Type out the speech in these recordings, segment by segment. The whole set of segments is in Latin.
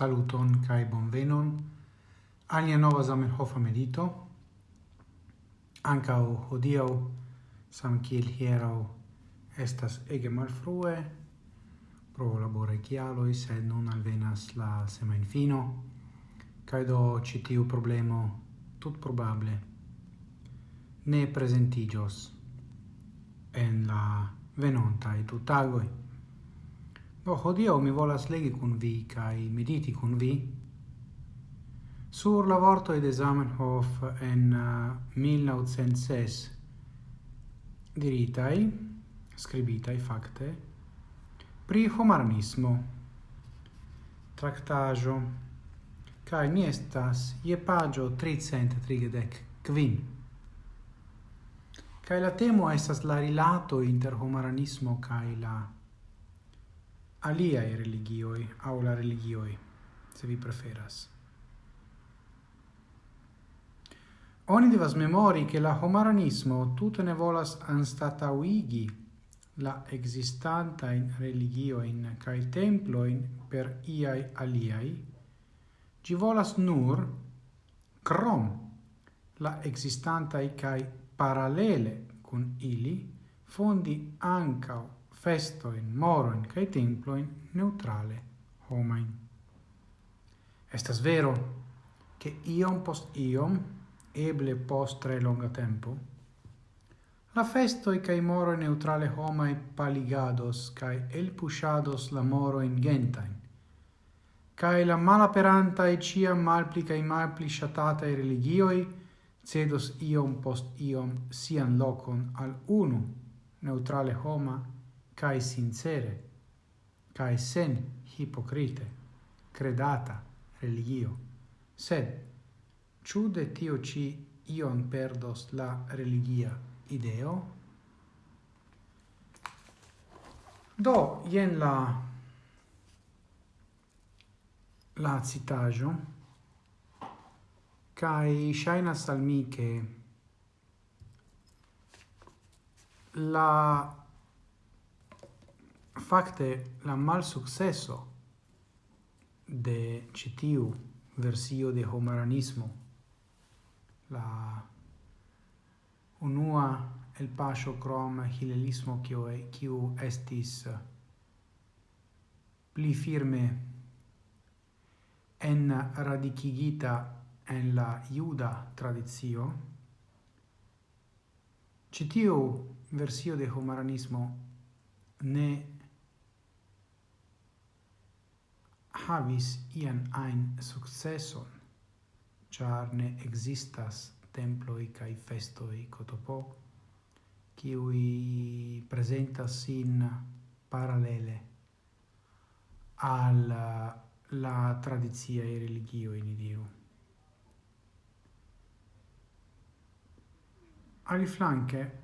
Saluton kai bonvenon. Alia nova Zamenhof medito. Anca hodio sam kiel hiero estas ege malfrue. Pro labore kialoi sed non alvenas la semain fino. Kai do citiu problemo tut probable ne presentigios en la venonta venontai tutagoi. Oh, Do hodio mi volas legi kun vi kaj mediti kun vi sur la vorto de Zamenhof en uh, 1906 diritai, scribitai fakte, pri homarnismo, tractajo kai mi estas je paĝo 330 kvin. Kaj la temo estas la rilato inter homarnismo kaj la aliae religioi au la religioi, se vi preferas. Oni devas memori che la homaranismo tutte ne volas anstatauigi la existanta in religio in kai templo in per iai aliai, gi volas nur crom la existanta i kai parallele con ili fondi ancao festo in moro in kai templo temploin neutrale homain. Estas vero che iom post iom, eble post tre longa tempo, la festoi kai moro neutrale homai paligados kai el pushados la moro in gentain, kai la malaperantae ciam malpli i malpli i religioi cedos iom post iom sian locon al unu neutrale homa cae sincere, cae sen hipocrite, credata religio. Sed, ciu de tio ci ion perdos la religia ideo? Do, jen la la citajo kai shaina salmi che la facte la mal successo de citiu versio de homaranismo la unua el pasio crom hilelismo quio e quio estis eh, pli firme en radicigita en la juda tradizio citiu versio de homaranismo ne havis ian ein successon, char ne existas temploi cae festoi cotopo, qui presentas sin parallele al la tradizia e religio in idiru. Ali flanche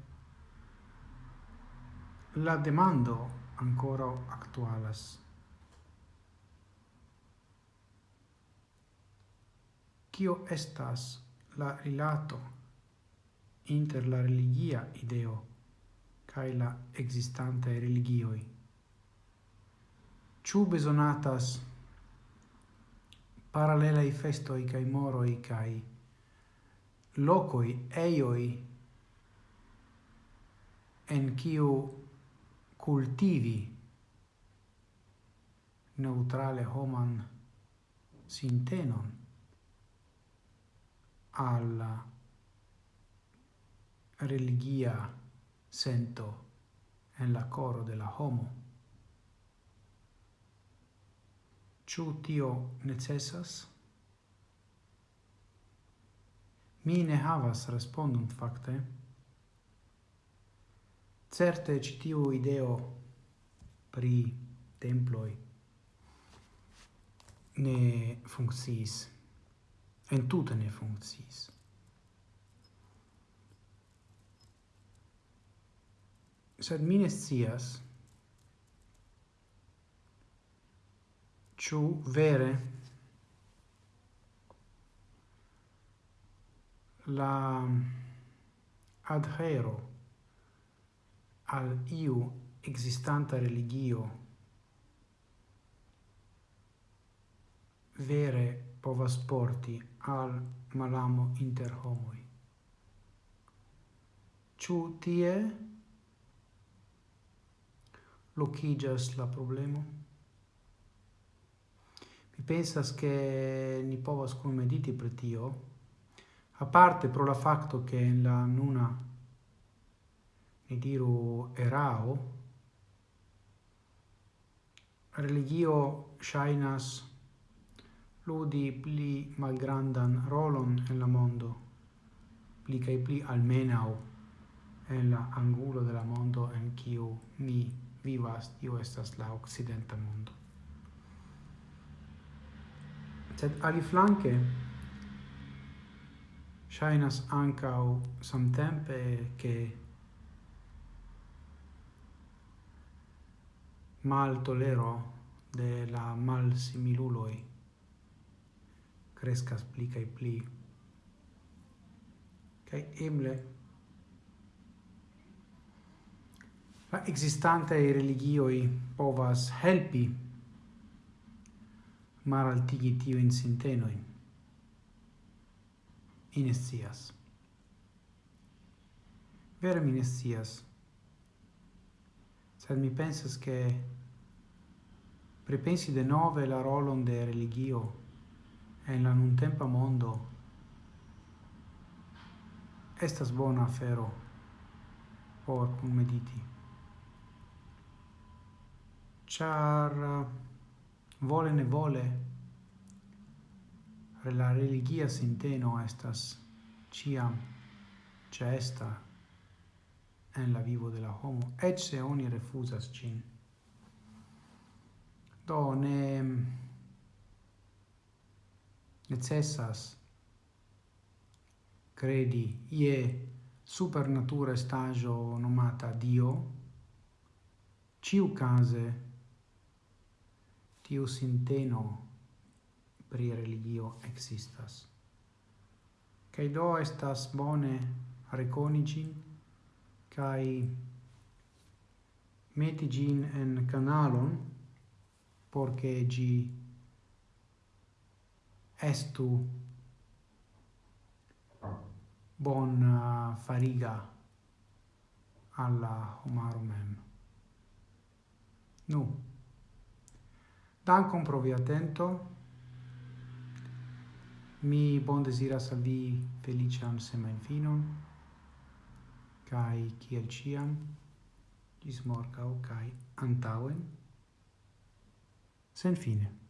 la demando ancora actualas Kio estas la rilato inter la religia ideo cae la existante religioi? Ciu besonatas paralelai festoi cae moroi cae locoi eioi en kiu cultivi neutrale homan sintenon al religia sento en la coro de la homo. Ciu tio necessas? Mi ne havas respondum facte. Certe ci tiu ideo pri temploi ne funcciis entute ne funkciis. Sed mi ne scias, ciu vere la adhero al iu existanta religio vere povas porti al malamo inter homoi. Ciu tie locigas la problemo? Mi pensas che ni povas cum mediti per tio, parte pro la facto che la nuna ni diru erao, religio shainas ludi pli malgrandan rolon en la mondo, pli cae pli almenau en la angulo de la mondo en kiu mi vivas, tio estas la occidenta mondo. Sed aliflanque, shainas ancau samtempe che mal tolero de la mal similuloi crescas pli cae pli. Cae eble la existante religioi povas helpi mar altigi tiu in sintenoi. Inestias. Vere mi nescias. Sed mi pensas che pripensi de nove la rolon de religio en la nuntempa mondo estas bona afero por kunmediti char vole ne vole la religia sinteno estas ciam cesta en la vivo de la homo et se oni refusas cin. Do ne necessas credi ie supernatura stagio nomata Dio, ciu case tiu sinteno pri religio existas. Cai do estas bone reconici cai meti gin en canalon, porce gi estu bona uh, fariga alla homaro mem. Nu. dancom pro via atento. Mi bon desiras al vi felician semain finon, cae ciel ciam, gis morgau, cae antauen, sen fine.